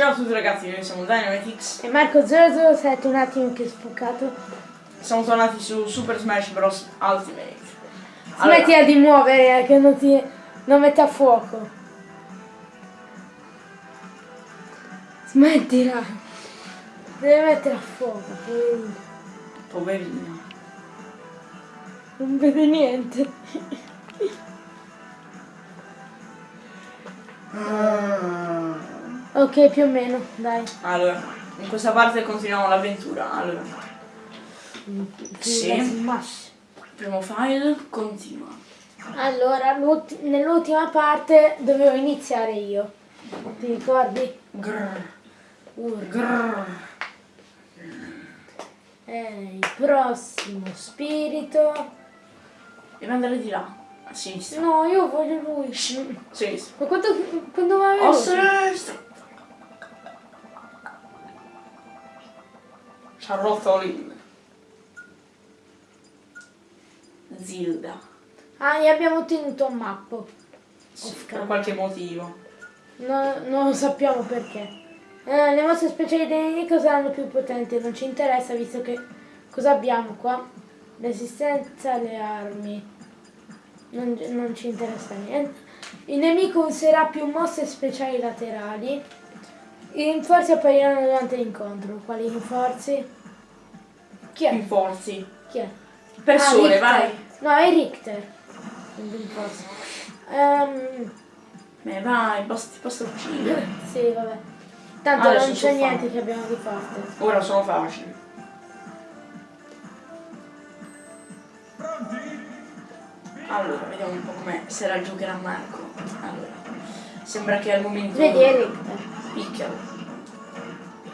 Ciao a tutti ragazzi, noi siamo Dynamitix. E Marco 007 un attimo che è sfocato. Siamo tornati su Super Smash Bros. Ultimate. Allora, Smettila di muovere eh, che non ti. non mette a fuoco. Smettila. Deve mettere a fuoco, poverino. poverino. Non vede niente. Ah. Ok, più o meno, dai. Allora, in questa parte continuiamo l'avventura. Allora, Sì. Primo file, continua. Allora, l'ulti- nell'ultima parte dovevo iniziare io. Ti ricordi? Grrr, Urla. grrr. Eh, il prossimo spirito. Devi andare di là, a sinistra. No, io voglio lui. Sinistra. Ma quanto, quando mi A avevo? sinistra. Charlotte Olin. Zilda. Ah, e abbiamo ottenuto un mappo. Sì, per qualche motivo. No, non lo sappiamo perché. Eh, le mosse speciali dei nemici saranno più potenti, non ci interessa visto che cosa abbiamo qua? Resistenza alle armi. Non, non ci interessa niente. Il nemico userà più mosse speciali laterali. I rinforzi appariranno durante l'incontro. Quali rinforzi? Chi è? Rinforzi. Chi è? Persone, Ah, vai. No, è Richter. Il rinforzo. Ehm, Beh, vai, basta, basta uccidere. sì, vabbè. Tanto Adesso non c'è niente che abbiamo di forte. Ora sono facili. Allora, vediamo un po' come se la giocherà Marco. Allora, sembra che al momento... Vedi, Richter. Picchialo.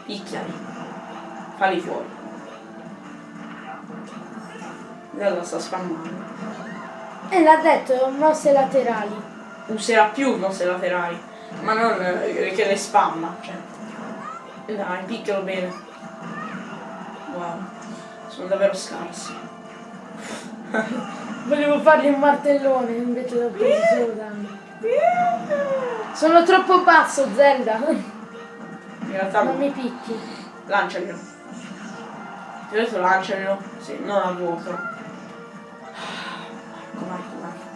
Picchiali. Falli fuori. Lei sta spammando. E l'ha detto, mosse laterali. Userà più mosse laterali, ma non eh, che le spamma. Cioè. Dai, picchialo bene. Wow, sono davvero scarsi. Volevo fargli un martellone invece l'ho preso solo danni. Sono troppo basso, Zelda. In realtà Non mi picchi. lanciamelo. Ti ho detto lanciamelo. Sì, non a vuoto.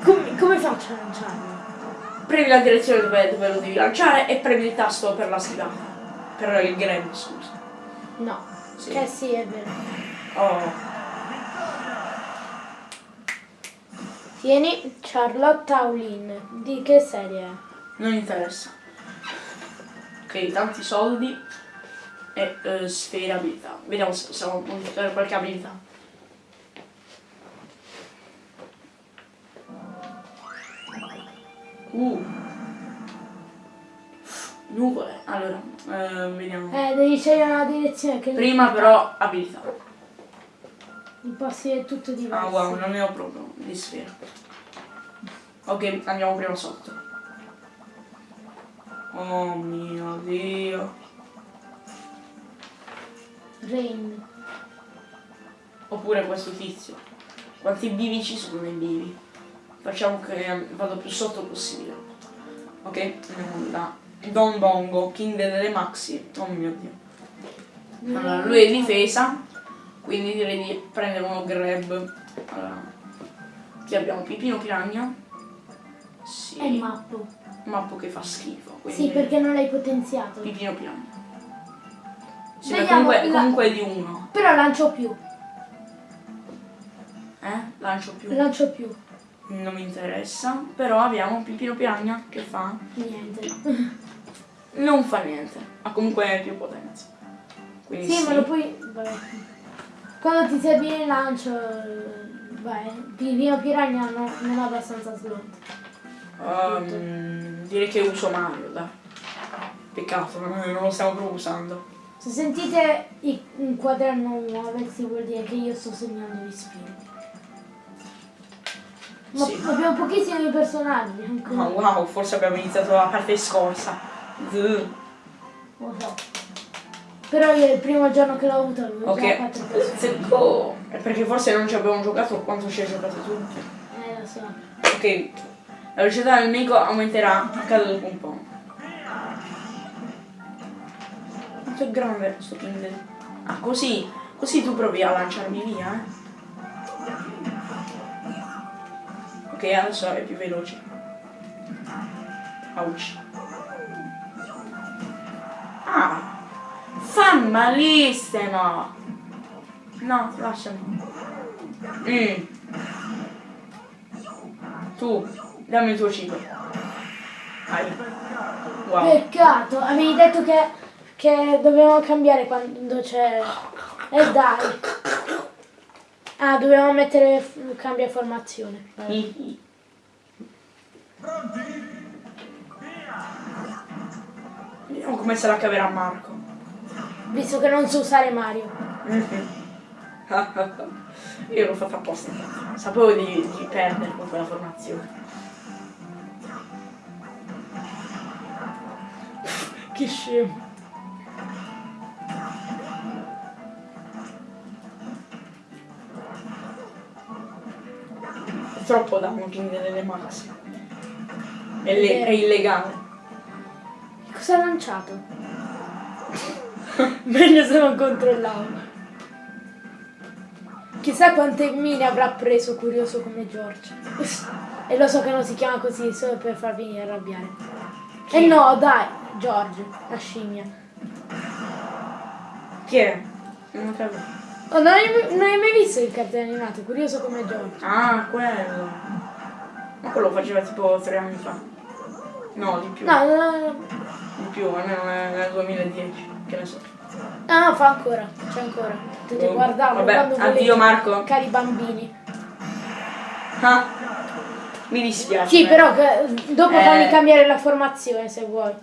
Come, come faccio a lanciarlo? Premi la direzione dove, dove lo devi lanciare e premi il tasto per la schivata. Per il grab, scusa. No. Sì. Eh sì, è vero. Oh, Tieni Charlotte Aulin. Di che serie è? non interessa. Ok, tanti soldi e eh, sfere abilità. Vediamo se possiamo puntare qualche abilità. Uh. Nuvole. Allora, eh, vediamo. Eh, devi scegliere una direzione che Prima però abilità. i posti è tutto diverso. Ah wow, non ne ho proprio di sfera. Ok, andiamo prima sotto. Oh mio dio. Rain. Oppure questo tizio. Quanti bivi ci sono nei bivi? Facciamo che vado più sotto possibile. Ok, andiamo da Don Bongo, King delle Maxi. Oh mio dio. Allora, lui è difesa, quindi direi di prendere uno grab. Allora, qui abbiamo Pipino Piragna. Sì. È mappo. Mappo che fa schifo. Quindi Sì, perché non l'hai potenziato. Pipino Piragna. Sì, Vediamo comunque, la- comunque di uno. Però lancio più. Eh? Lancio più. Lancio più. Non mi interessa. Però abbiamo Pipino Piragna che fa. Niente. Non fa niente. Ha comunque più potenza. Quindi Sì, ma lo puoi. Vabbè. Quando ti serve il lancio. Vai. Pipino Piragna no- non ha abbastanza slot. Ehm, direi che uso Mario, dai. Peccato, non lo stiamo proprio usando. Se sentite i- un quaderno muoversi vuol dire che io sto segnando gli spiriti. Ma Sì. abbiamo pochissimi personaggi ancora. Ah, wow, forse abbiamo iniziato la parte scorsa. Lo so. Però io il primo giorno che l'ho avuto avevo già Ok, quattro personaggi. Secco. È perché forse non ci abbiamo giocato quanto ci hai giocato tu. Eh lo so. Ok, la velocità del nemico aumenterà a caso dopo un po'. quanto è grande questo Kindle? Ah, così, così tu provi a lanciarmi via, eh. Ok, adesso è più veloce. Ouch. Ah, fa malissimo. No, lasciami. Mm. Tu, dammi il tuo cibo. Vai. Wow. Peccato, avevi detto che, che dovevamo cambiare quando c'è... E dai. Ah, dovevamo mettere cambia formazione. Vabbè. Hi, Vediamo come se la caverà Marco. Visto che non so usare Mario. Io l'ho fatta apposta. Sapevo di, di perdere con quella formazione. Che scemo. Troppo king delle max. È, le- è illegale. Cosa ha lanciato? Meglio se non controllavo. Chissà quante mine avrà preso curioso come George. E lo so che non si chiama così solo per farvi arrabbiare. E no, dai, George, la scimmia. Chi è? Non ho capito. Oh, non, hai, non hai mai visto il cartone animato? Curioso come George. Ah, quello. Ma quello lo faceva tipo tre anni fa. No, di più. No, no, no, Di più, almeno nel, nel 2010. Che ne so. no, no, fa ancora, c'è ancora. Tu ti Oh, guardavo vabbè, quando addio, Marco. Cari bambini. Ah, mi dispiace. Sì, ma- però che- dopo Eh. fammi cambiare la formazione se vuoi.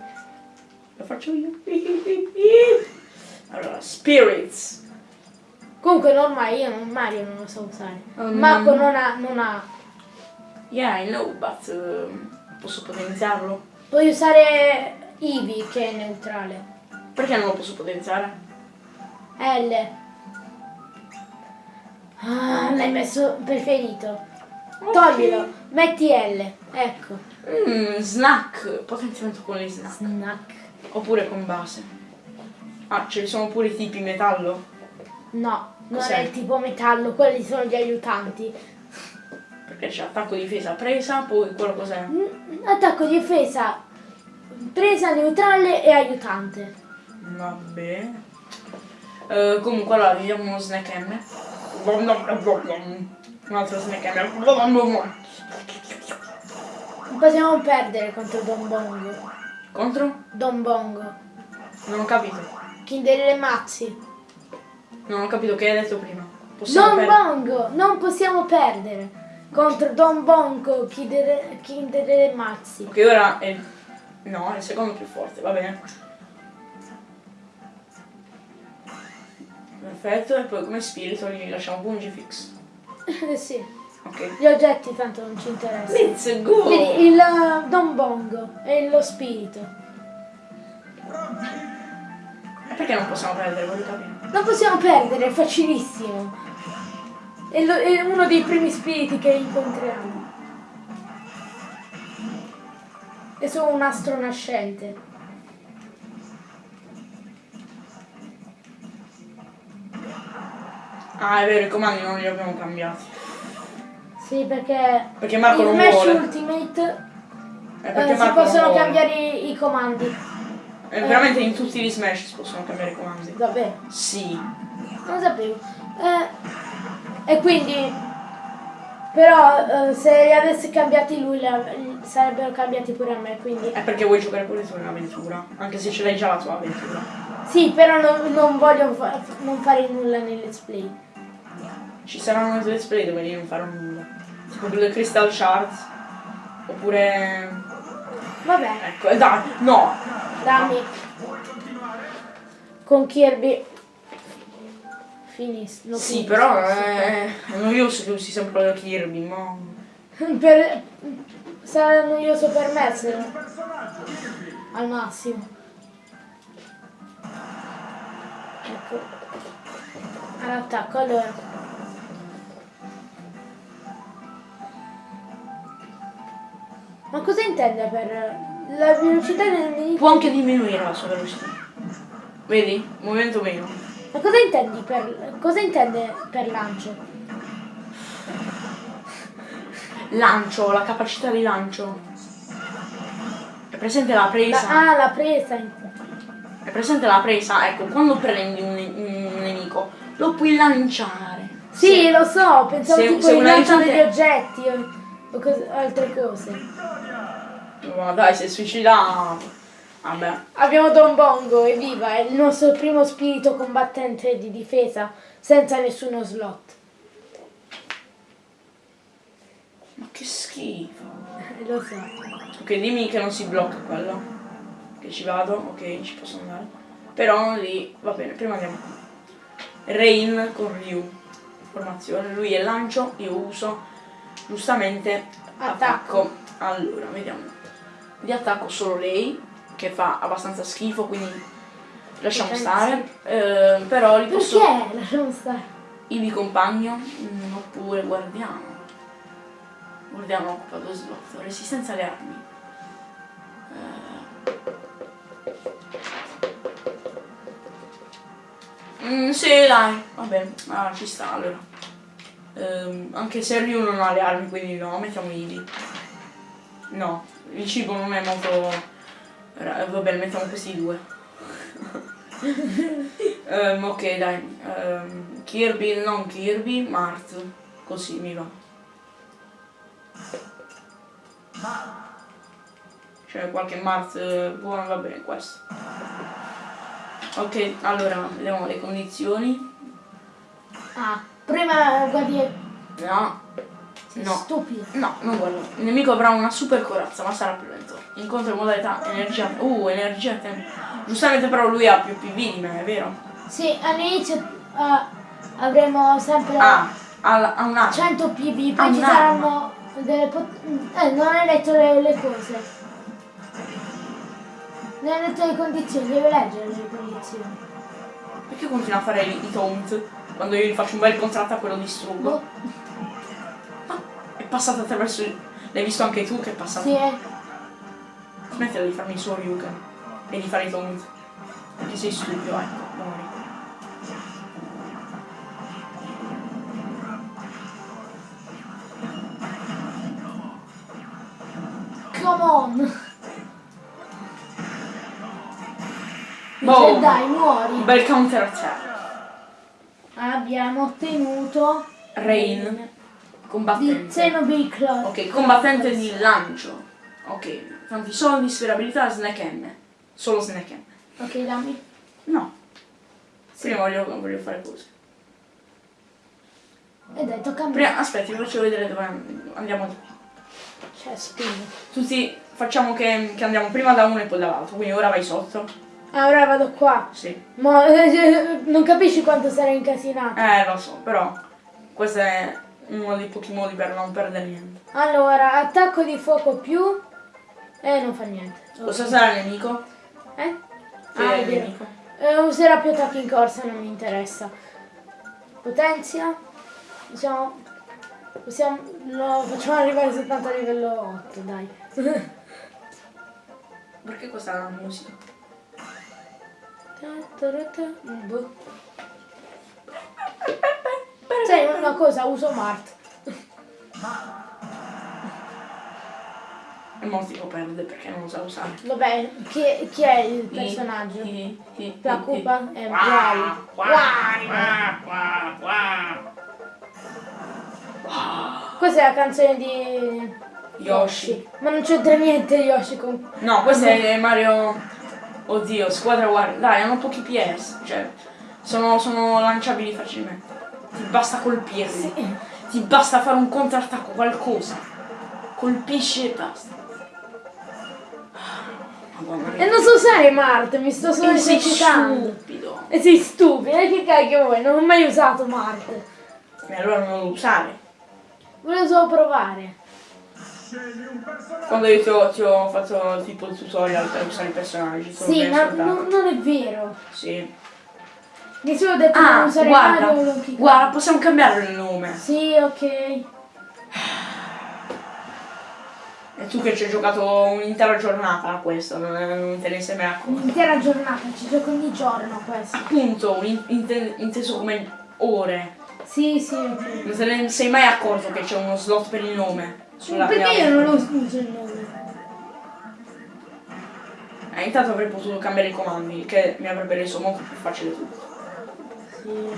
Lo faccio io. Allora, Spirits. Comunque normale, io non, Mario non lo so usare. Oh, Marco no. non ha, non ha. Yeah, I know, but um, posso potenziarlo? Puoi usare Eevee che è neutrale. Perché non lo posso potenziare? L. Ah, l'hai messo preferito. Toglilo, metti L. Ecco. Mm, snack, potenziamento con le snack. Snack. Oppure con base. Ah, ce ne sono pure i tipi metallo? No, non è il tipo metallo, quelli sono gli aiutanti. Perché c'è attacco difesa presa, poi quello cos'è? Mm, Attacco difesa, presa neutrale e aiutante. Va bene. Eh, comunque allora vediamo uno snack M. Un altro snack M. Possiamo perdere contro Don Bongo. Contro? Don Bongo. Non ho capito. Kinder le mazzi. Non ho capito che hai detto prima. Possiamo Don. Bongo, non possiamo perdere. Contro Don Bongo, Kinder, Kinder le mazzi. Ok, ora è... No, è il secondo più forte, va bene. Perfetto, e poi come spirito gli lasciamo Pungifix. Eh sì, Ok. gli oggetti tanto non ci interessano. Let's go! Vedi, il uh, Don Bongo è lo spirito. E perché non possiamo perdere, voglio capire. Non possiamo perdere, è facilissimo. È, lo- è uno dei primi spiriti che incontriamo. È solo un astro nascente. Ah, è vero, i comandi non li abbiamo cambiati. Sì, perché Perché Marco non Smash vuole. Ultimate eh, perché si possono cambiare i, i comandi. Eh, veramente in tutti gli Smash si possono cambiare i comandi. Davvero? Sì. Non sapevo. Eh, e quindi però eh, se li avessi cambiati lui la- sarebbero cambiati pure a me, quindi È perché vuoi giocare pure tu in avventura. Anche se ce l'hai già la tua avventura. sì, però non, non voglio fa- non fare nulla nel let's play. Ci saranno due let's play dove io non farò nulla. Tipo due Crystal Shards. Oppure. Vabbè, Ecco, eh, dai, no! dammi. Con Kirby finisco. Sì, però è, è noioso che usi sempre Kirby, ma. Per, sarà noioso per me se al massimo. Ecco. All'attacco, allora. Ma cosa intende per la velocità del nemico? Può anche diminuire la sua velocità. Vedi? Movimento meno. Ma cosa intendi per. cosa intende per lancio? Lancio, la capacità di lancio. È presente la presa? La- ah, la presa. È presente la presa? Ecco, quando prendi un, un nemico, lo puoi lanciare. Sì, Se- lo so, pensavo se- tipo se un lancio aiutante- degli oggetti o, o cos- altre cose. Ma dai, si è suicidato. Vabbè. Abbiamo Don Bongo, evviva, è il nostro primo spirito combattente di difesa senza nessuno slot. Ma che schifo. Lo so. Ok, dimmi che non si blocca quello. Che ci vado, ok, ci posso andare. Però lì, va bene, prima andiamo. Rain con Ryu. Formazione, lui è lancio, io uso giustamente Attacco. attacco. Allora, vediamo. Di attacco solo lei, che fa abbastanza schifo, quindi lasciamo stare. Eh, però li posso. Perché? Lasciamo stare. Io vi compagno, mm, oppure guardiamo. Guardiamo occupa due slot. Resistenza alle armi. Eh. Mm, sì, dai, va bene, ah, ci sta allora. Ehm, anche se Ryu non ha le armi, quindi no, mettiamo Ivi. No, il cibo non è molto. bene, mettiamo questi due. Ehm, ok, dai. Ehm, Kirby, non Kirby, Mart. Così mi va. C'è qualche Mart eh, buono, va bene questo. Ok, allora, vediamo le condizioni. Ah, prima guardi... No, No. stupido. no, non guardo. Il nemico avrà una super corazza, ma sarà più lento. Incontra in modalità energia. Uh, energia tempo. Giustamente però lui ha più PV di me, è vero? Sì, all'inizio ah, avremo sempre Ah, ha, ha un'arma. 100 PV, poi ci saranno delle pot- Eh, non hai letto le, le cose. Non hai letto le condizioni, devi leggere le condizioni. Perché continua a fare i, taunt? Quando io gli faccio un bel contrattacco e lo distruggo. Boh, È passato attraverso il... L'hai visto anche tu che è passato? sì, eh. Smettila di farmi il suo Ryuken e di fare i taunt. Perché sei stupido, ecco, muori. Come on. Boom. Dai, Un muori. bel counter attack. Abbiamo ottenuto Rain. di Combattente. Cloud. Ok, combattente di lancio. Ok, tanti soldi, sperabilità, snack M. Solo snack M. Ok, dammi. No. Prima voglio, voglio fare cose. E dai, tocca a me. Prima, aspetti, vi faccio vedere dove andiamo. Cioè, spingo. Tutti facciamo che, che andiamo prima da uno e poi dall'altro. Quindi ora vai sotto. Ah, ora vado qua. Sì. Ma eh, non capisci quanto sarei incasinato. Eh, lo so, però questo è uno dei pochi modi per non perdere niente. Allora, attacco di fuoco più. Eh, non fa niente. Cosa sarà il nemico? Eh? Che Ah, è nemico? Eh, userà più attacchi in corsa, non mi interessa. Potenzia. Possiamo. Possiamo. No, facciamo arrivare soltanto a livello 8, dai. Perché questa è la musica? Boh. Sai una cosa, uso Mart. E mo tipo perde perché non lo sa usare. Vabbè, chi, chi è il personaggio? La cupa è qua. Questa è la canzone di Yoshi. Ma non c'entra niente Yoshi con... No, questo è Mario. Oddio, squadra Wario. Dai, hanno pochi PS. Cioè, sono, sono lanciabili facilmente. Ti basta colpirli. Sì. Ti basta fare un contrattacco, qualcosa. Colpisci e basta. Madonna. E non so usare Mart, mi sto solo E sei esercitando. stupido. E sei stupido, e che cacchio vuoi? Non ho mai usato Mart. E allora non lo usare. Volevo solo provare. Quando io ti ho, ti ho fatto tipo il tutorial per usare i personaggi. Sì, ma non, non è vero. Sì. Nessuno ha detto di Ah, non usare guarda, Kong. guarda, possiamo cambiare il nome. Sì, ok. E tu che ci hai giocato un'intera giornata a questo, non, non te ne sei mai accorto. Un'intera giornata, ci gioco ogni giorno a questo. Appunto, in- inte- inteso come ore. Sì, sì, ok. Non te ne sei mai accorto che c'è uno slot per il nome? Sulla Perché io non lo uso il nome? Eh, intanto avrei potuto cambiare i comandi, che mi avrebbe reso molto più facile tutto. Sì.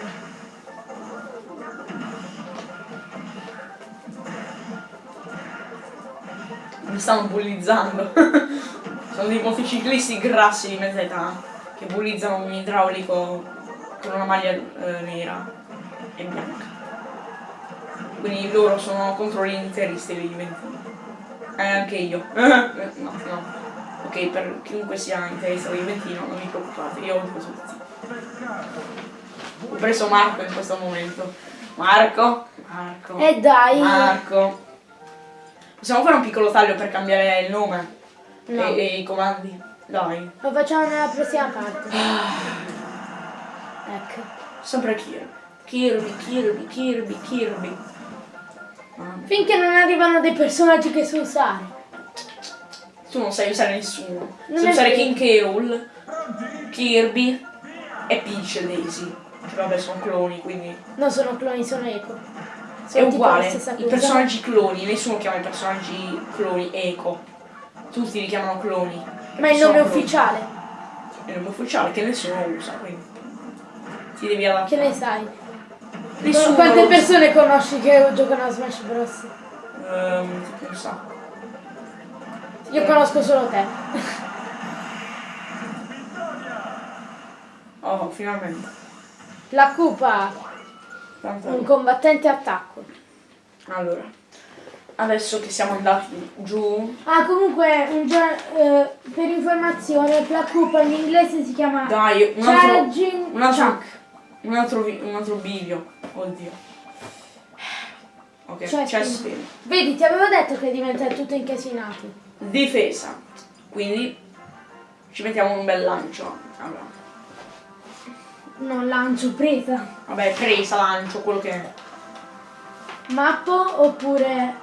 Mi stanno bullizzando. Sono dei motociclisti grassi di mezza età che bullizzano un idraulico con una maglia eh, nera e bianca. Quindi loro sono contro gli interisti dei Juventini. Eh, anche io. no, no. Ok, per chiunque sia interista di Juventino, non vi preoccupate, io odio tutti. Ho preso Marco in questo momento. Marco, Marco. E dai. Marco. Possiamo fare un piccolo taglio per cambiare il nome No. e, e i comandi? Dai. Lo facciamo nella prossima parte. Ecco. Sempre Kirby. Kirby, Kirby, Kirby, Kirby. Finché non arrivano dei personaggi che so usare. Tu non sai usare nessuno. Non sai usare. King Kerul, Kirby e Peach Daisy. Che vabbè sono cloni, quindi. Non sono cloni, sono eco. È Sono tipo uguale. I personaggi cloni, nessuno chiama i personaggi cloni eco. Tutti li chiamano cloni. Ma il Sono nome cloni. ufficiale, È il nome ufficiale che nessuno usa, quindi. Ti devi adattare. che ne sai? Nessuno Quante persone conosci che giocano a Smash Bros? Ehm, tipo un sacco. Io conosco solo te. Oh, finalmente. La Cupa, un combattente attacco. Allora, adesso che siamo andati giù, Ah, comunque, un eh, per informazione, la Cupa in inglese si chiama dai, un altro, Charging un altro, Chuck. un altro, un altro video. Oddio. Ok, Chest chest spin. Vedi, ti avevo detto che diventa tutto incasinato. Difesa. Quindi ci mettiamo un bel lancio. Allora, Non lancio presa. vabbè, presa, lancio, quello che è. Mappo oppure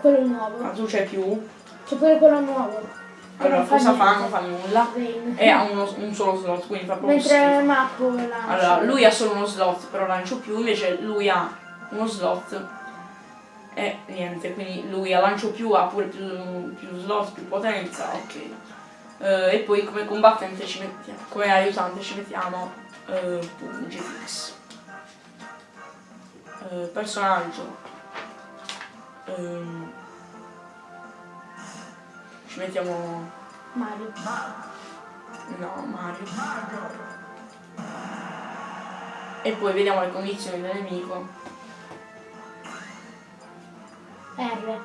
quello Ma nuovo. tu c'è più. C'è pure quello nuovo. Allora, non cosa fa? Non fa nulla. Rain. E ha uno- un solo slot, quindi fa proprio Mentre schifo. mappo lancio. Allora, lui ha solo uno slot, però lancio più, invece lui ha uno slot e niente, quindi lui a lancio più ha pure più, più slot, più potenza, ok. Eh, e poi come combattente ci mettiamo, come aiutante ci mettiamo eh, GTX. Eh, personaggio. Ehm, ci mettiamo. Mario. No, Mario. E poi vediamo le condizioni del nemico. R.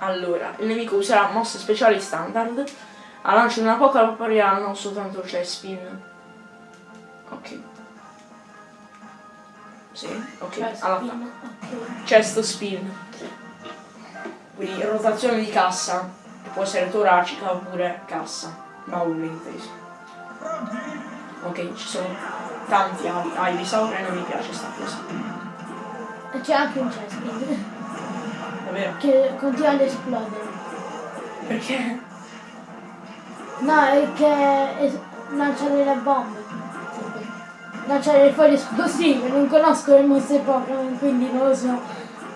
Allora, il nemico userà mosse speciali standard. A lancio di una poca appariranno soltanto Chespin. Ok. Sì, ok. All'attacco. spin. Ok. Chest spin. Quindi rotazione di cassa. Può essere toracica oppure cassa. Baule inteso. Ok, ci sono tanti Iv- Ivysaur e non mi piace sta cosa. E c'è anche un Chespin Davvero? che continua ad esplodere. Perché? No, è che es- lancia delle bombe. Lancia delle foglie esplosive. Non conosco le mosse Pokémon, quindi non lo so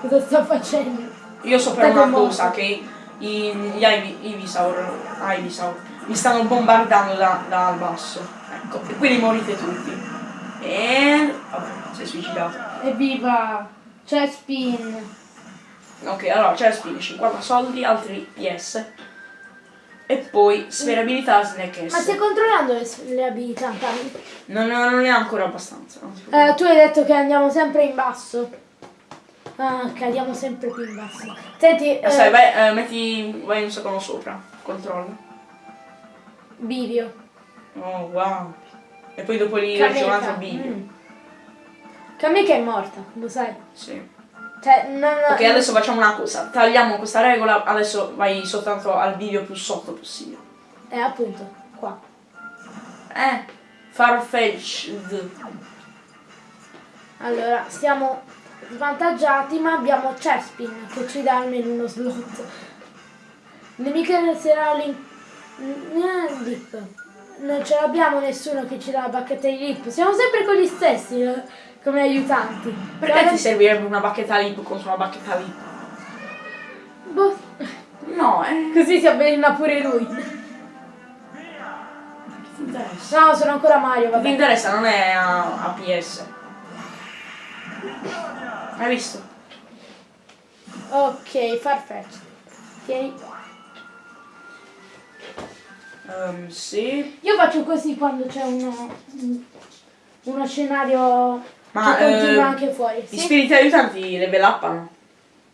cosa sta facendo. Io so per una cosa che i, gli Ivy, Ivysaur, Ivysaur mi stanno bombardando da, dal basso. Ecco, e quindi morite tutti. E... vabbè, si è suicidato. Evviva! Chespin! Ok, allora c'è spin, 50 soldi, altri PS. E poi sferabilità Snack Ma stai S. controllando le, le abilità, Cami? Non, non è ancora abbastanza. Eh, tu hai detto che andiamo sempre in basso. Ah, cadiamo sempre più in basso. Senti, Eh, sai, vai, eh, metti, vai un secondo sopra, controlla. bivio. Oh, wow. E poi dopo lì legge un altro video. Mm. Kameka è morta, lo sai. Sì. Cioè, non, Ok, adesso facciamo una cosa. Tagliamo questa regola, adesso vai soltanto al video più sotto possibile. Eh, appunto, qua. Eh, Farfetch'd. Allora, stiamo svantaggiati, ma abbiamo Chespin che ci dà almeno uno slot. Nemico sarà lì. Lip. Non ce l'abbiamo nessuno che ci dà la bacchetta di lip. Siamo sempre con gli stessi eh, come aiutanti. Perché ti servirebbe una bacchetta lip contro una bacchetta lip? Boh, No, eh. così si avvelena pure lui. Che ti interessa? No, sono ancora Mario, Che ti vabbè. interessa, non è a, a PS. Hai visto? Ok, Farfetch. Tieni. Ehm, sì. Io faccio così quando c'è uno, uno scenario Ma, che continua eh, anche fuori. Gli Sì? spiriti aiutanti level uppano?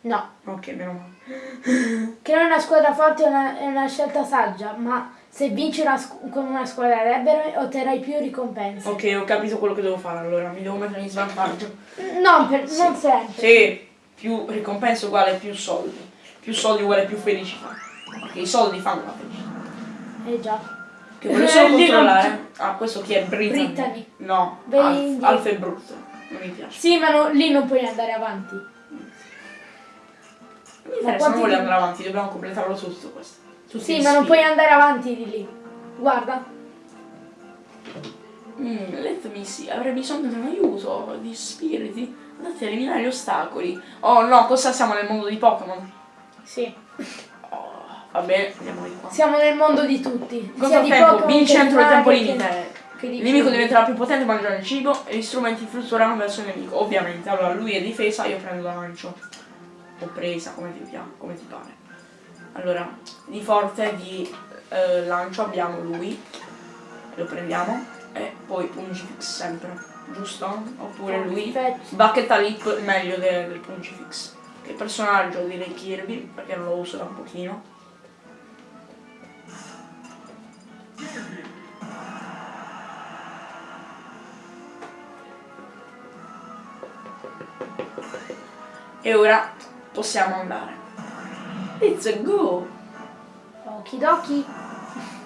No, Ok, meno male. è una squadra forte è una, è una scelta saggia, ma se vinci una con una squadra debole otterrai più ricompense. Ok, ho capito quello che devo fare allora, mi devo mettere in svantaggio. No, per- non sempre. Sì, più ricompensa uguale più soldi. Più soldi uguale più felicità. Ok, i soldi fanno la felicità. Eh già. Che voglio solo controllare. Ah, questo chi è? Brittany. Brittany. No, Alf. Alf è brutto. Mi piace. Sì, ma no- lì non puoi andare avanti. Non mi interessa, non di- andare avanti, dobbiamo completarlo tutto questo. Tutti Sì, ma non puoi andare avanti di lì. Guarda. Mm, let me see, avrei bisogno di un aiuto di spiriti. Andate a eliminare gli ostacoli. Oh no, cosa siamo nel mondo di Pokémon? Sì. Oh, va bene, andiamo di qua. Siamo nel mondo di tutti. Di tempo? Vinci entro il tempo limite. Il nemico diventerà più potente mangiando il cibo e gli strumenti fluttueranno verso il nemico. Ovviamente, allora lui è difesa, io prendo lancio. O presa, come ti piace, come ti pare. Allora, di forte di eh, lancio abbiamo lui. Lo prendiamo. E poi Pungifix sempre, giusto? Oppure lui. Bacchetta Lip meglio de- del Pungifix. Che personaggio direi Kirby, perché non lo uso da un pochino. E ora possiamo andare. Let's go! Okidoki.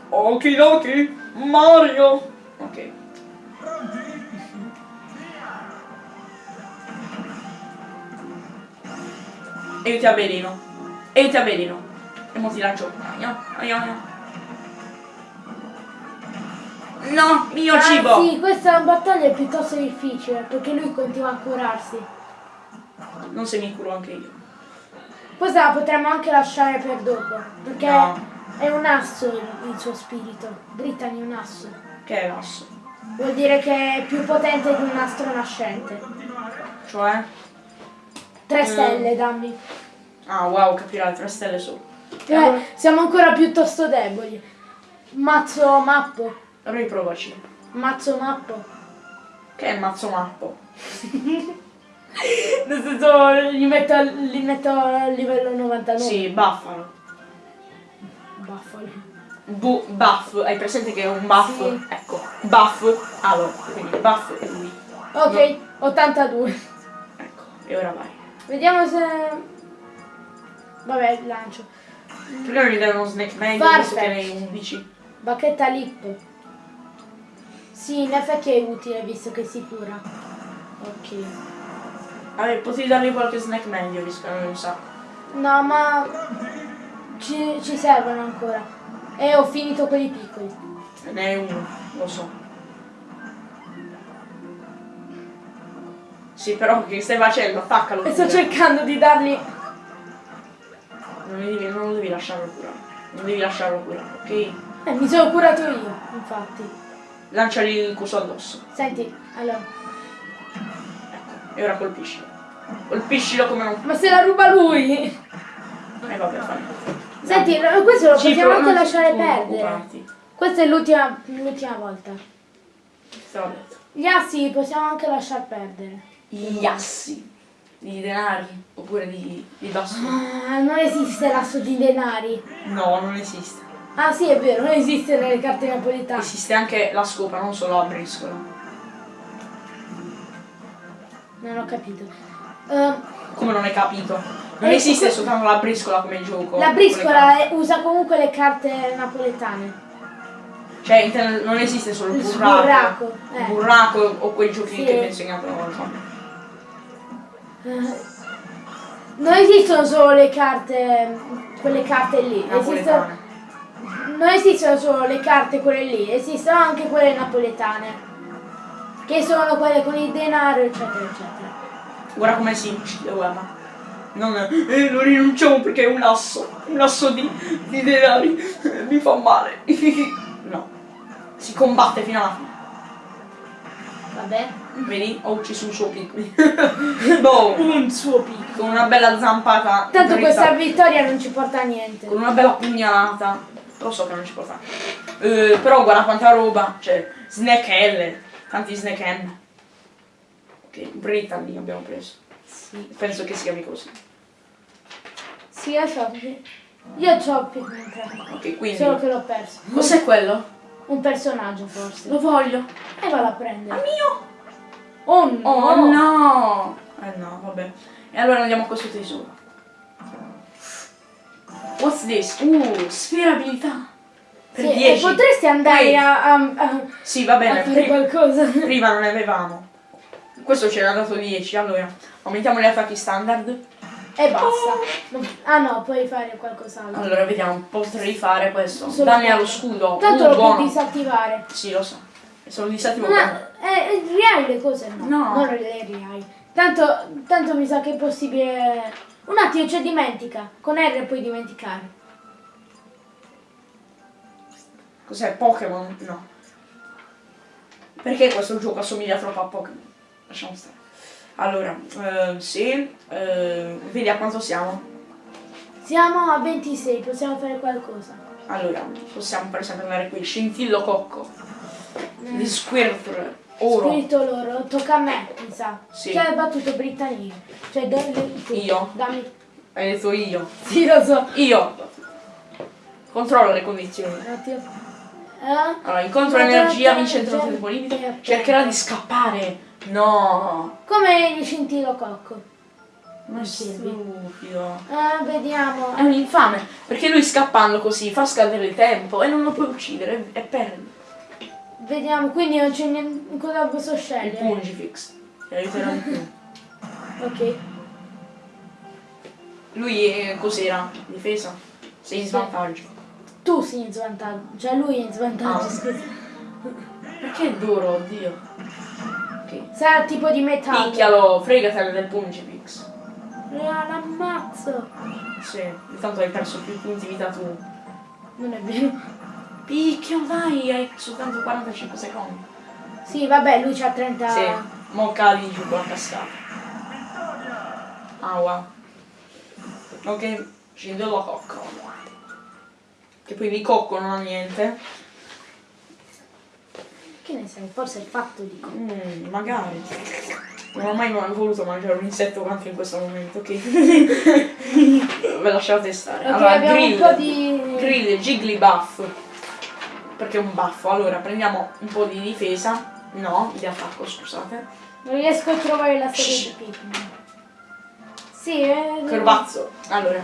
Okidoki! Mario! Ok. E io ti avveleno. E ti avveleno. E mo ti lancio. Aia, aia, aia. No, mio Ah, cibo! sì, questa battaglia è piuttosto difficile perché lui continua a curarsi. Non se mi curo anche io. Questa la potremmo anche lasciare per dopo perché No. è un asso il, il suo spirito. Brittany è un asso. Che è l'asso? Vuol dire che è più potente di un astro nascente. Cioè? Tre Mm. stelle, dammi. Ah, wow, capirai, tre stelle su. Eh, siamo ancora piuttosto deboli. Mazzo mappo. Allora provaci. Mazzo mappo. Che è mazzo mappo? Nel senso, li metto, al- li metto a livello 99. Sì, buffalo. Baffoli. Bu- buff, hai presente che è un buff? Sì. Ecco, buff, allora, quindi buff è lui. Ok, 82. Ecco, e ora vai. Vediamo se... Vabbè, lancio. Prima mi dai uno snack Farfetch. visto che ne hai 11. Bacchetta lip. Sì, in effetti è utile visto che si cura. Ok. Vabbè, potevi darmi qualche snack medio, visto hai un sacco. No, ma ci, ci servono ancora. E ho finito quelli piccoli. Ne hai uno, lo so. Sì, però che stai facendo? Attaccalo. E sto cercando di dargli... Non, mi devi, non lo devi lasciarlo curare. Non devi lasciarlo curare, ok? Eh, mi sono curato io, infatti. Lanciali il coso addosso. Senti, allora... E ora colpiscilo. Colpiscilo come non... Ma se la ruba lui! Eh vabbè, fai. Senti, no, questo lo Ci possiamo anche lasciare perdere. Questa è l'ultima l'ultima volta. Detto. Gli assi possiamo anche lasciar perdere. Gli assi. Di denari. Oppure di, di bastoni. Ah, non esiste l'asso di denari. No, non esiste. Ah sì, è vero, non esiste nelle carte napoletane. Esiste anche la scopa, non solo la briscola. Non ho capito. Ehm, Come non hai capito? Non Eh, esiste soltanto la briscola come gioco. la briscola usa comunque le carte napoletane. Cioè, non esiste solo il burraco. burraco, eh. burraco o quei giochi Sì. che ti ho insegnato una volta. Eh, non esistono solo le carte, quelle carte lì. Esistono, non esistono solo le carte quelle lì, esistono anche quelle napoletane. Che sono quelle con il denaro, eccetera, eccetera. Guarda come si uccide, guarda. Non, eh, non rinunciamo perché è un asso, un asso di, di denari, mi fa male. no, si combatte fino alla fine. Vabbè. Vedi? Ho ucciso un suo piccolo. Un suo picco. con una bella zampata. Tanto dritta, questa vittoria non ci porta a niente. Con una bella pugnalata. Lo so che non ci fare. Eh, però guarda quanta roba. Cioè, snack L. Tanti snack M. Ok, Brittany abbiamo preso. Sì. Penso che si chiami così. Sì, io so. Io ho Pikmin 3. Ok, quindi. Solo che l'ho perso. Cos'è quello? Un personaggio forse. Lo voglio. E vado a Ah, prendere. mio! Oh no! Oh no! Eh no, vabbè. E allora andiamo a questo tesoro. What's this? Uh, sferabilità. Per Sì, e 10. potresti andare a, a, a- Sì, va a bene. fare pri- qualcosa. prima non ne avevamo. Questo c'era dato 10, allora. Aumentiamo gli attacchi standard. E basta. Non- Ah no, puoi fare qualcos'altro. Allora, vediamo, potrei fare questo. Solo Danni allo scudo. Tanto uh, lo buono. puoi disattivare. Sì, lo so. E sono disattivo quello. eh, eh, rihai le cose no. No. Non le rihai. Tanto, tanto mi sa che è possibile. Un attimo, c'è dimentica. Con R puoi dimenticare. Cos'è? Pokémon? No. Perché questo gioco assomiglia troppo a Pokémon? Lasciamo stare. Allora, eh, sì, eh, vedi a quanto siamo? Siamo a 26, possiamo fare qualcosa. Allora, possiamo per esempio andare qui, Scintillo Cocco, di Squirtle, Oro, Spirito loro, tocca a me, mi sa. Sì. Chi ha battuto Britannia? Cioè, le- tu. Io. Dammi. hai detto io. Sì, lo so. Io. Controllo le condizioni. Un attimo. Eh? Allora, incontro energia, vince entro tempo limite, cercherà di scappare. No, Come il scintilo cocco. ma è stupido. Eh, vediamo. È un infame, perché lui scappando così fa scadere il tempo e non lo puoi uccidere e perdi. Vediamo, quindi non c'è niente. Cosa posso Il scegliere? Pungifix. Ti aiuterà di più. Ok. Lui è cos'era? Difesa? Sei in svantaggio. Tu sei in svantaggio. Cioè lui è in svantaggio, scusa. Perché è duro, oddio. Ok. Sarà tipo di metallo. Picchialo, fregatene del Pungifix. Ah, l'ammazzo. Sì, intanto hai perso più punti vita tu. Non è vero. Picchio, dai, hai soltanto 45 secondi. Sì, vabbè, lui c'ha 30. Sì, mo cadi giù con la cascata. Wow. Ok, scendo la cocco. Che poi di cocco non ha niente. Che ne sai? Forse è fatto di cocco. Mm, magari. Non ho mai voluto mangiare un insetto quanto in questo momento, ok? Ve lasciate stare. Ok, allora, grill. un po' di. Grill, Jigglypuff. Perché è un baffo. Allora, prendiamo un po' di difesa. No, di attacco, scusate. Non riesco a trovare la serie Shh. di Pikmin. Sì, è. Corbazzo. Allora,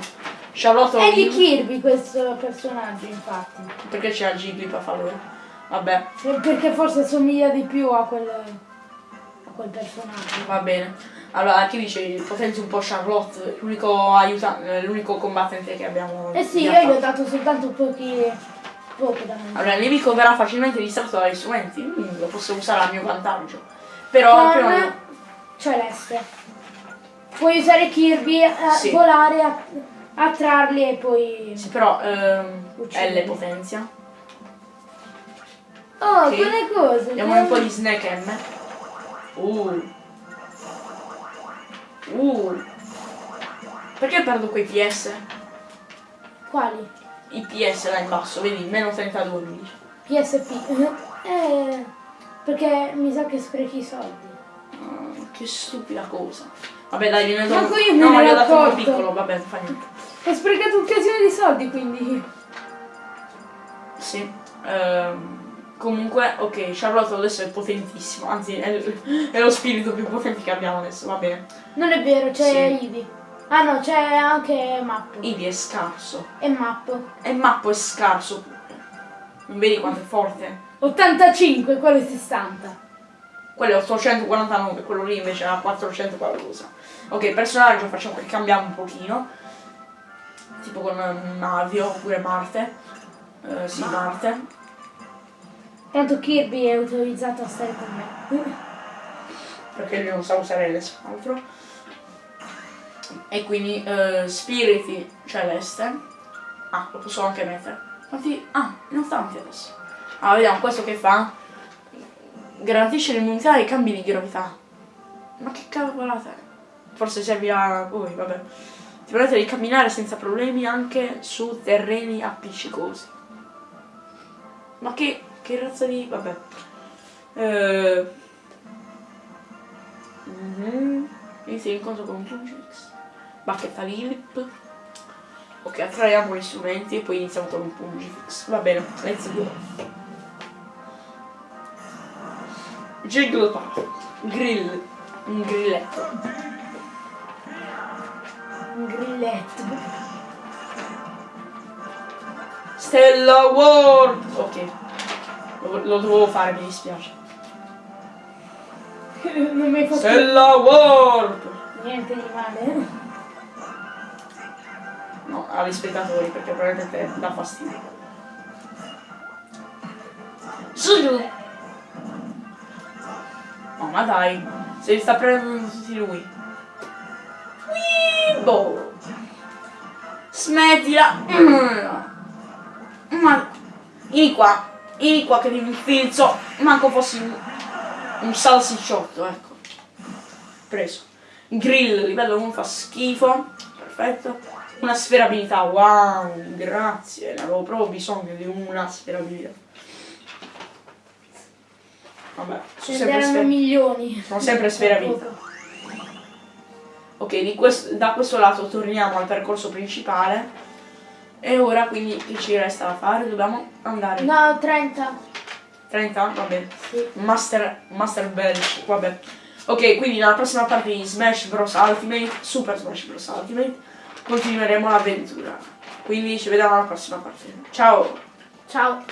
Charlotte È di. Kirby questo personaggio, infatti. Perché c'è Jigglypuff allora? Vabbè, Perché forse somiglia di più a quel. a quel personaggio. va bene. Allora, chi dice potenzi un po' Charlotte, l'unico aiuta- eh, l'unico combattente che abbiamo. Eh sì, io gli ho dato soltanto pochi. poco da mangiare. Allora, il nemico verrà facilmente distratto dagli strumenti, quindi lo posso usare a mio vantaggio. Però, Con no. celeste. Puoi usare Kirby a Sì. volare, a- attrarli e poi. Sì, però ehm. L potenzia. Oh, Sì. quelle cose. Diamo un po' di snack M. Uh. Uh. Perché perdo quei PS? Quali? I PS là in basso, vedi, meno 32 mi. PSP. eh. Perché mi sa che sprechi i soldi. Ah, che stupida cosa. Vabbè dai, gliene do. Manco io me no, ne ma gli ho ero dato accorto. piccolo, vabbè, non fa niente. Ho sprecato un casino di soldi quindi. Sì. Ehm, comunque, ok, Charlotte adesso è potentissimo, anzi è, è lo spirito più potente che abbiamo adesso, va bene. Non è vero, c'è Sì. Ivi. Ah no, c'è anche Mappo. Ivi è scarso. E Mappo. E Mappo è scarso. Non vedi quanto è forte? 85, quello è 60. quello è 849, quello lì invece ha 400 qualcosa. Ok, personaggio facciamo che cambiamo un pochino. Tipo con um, Navio oppure Marte. Eh, sì, Marte. Tanto Kirby è autorizzato a stare con me. Perché lui non sa usare l'altro. E quindi eh, Spiriti Celeste. Ah, lo posso anche mettere. Quanti... Ah, non tanti adesso. Ah, vediamo questo che fa. Garantisce l'immunità ai cambi di gravità. Ma che cavolata è? Forse servirà a voi, vabbè. Ti permette di camminare senza problemi anche su terreni appiccicosi. Ma che, che razza di... vabbè. Eh... mhm. Inizia l'incontro con un Pungix. Bacchetta Lilip. Ok, attraiamo gli strumenti e poi iniziamo con un. Va bene, let's go. Jigglypuff. Grill. Un grilletto. Grilletto. Stella World! Ok. Lo, lo dovevo fare, mi dispiace. non mi fatto Stella World! niente di male. No, agli spettatori perché probabilmente dà fastidio. Su! Oh, ma dai, se li sta prendendo tutti lui. Weebo! Smettila! Ma... Vieni qua, vieni qua che ti infilzo. Manco fossi un, un salsicciotto, ecco. Preso. Grill, livello 1 fa schifo. Perfetto. Una sferabilità, wow, grazie. Ne avevo proprio bisogno di una sferabilità. Vabbè, sono sempre, sfer- milioni. sono sempre sferabilità. Ok, di quest- da questo lato torniamo al percorso principale. E ora quindi che ci resta da fare? Dobbiamo andare. No, 30. 30? Va bene. Sì. Master, Master Bench, vabbè. Ok, quindi nella prossima parte di Smash Bros. Ultimate, Super Smash Bros. Ultimate, continueremo l'avventura. Quindi ci vediamo alla prossima parte. Ciao! Ciao.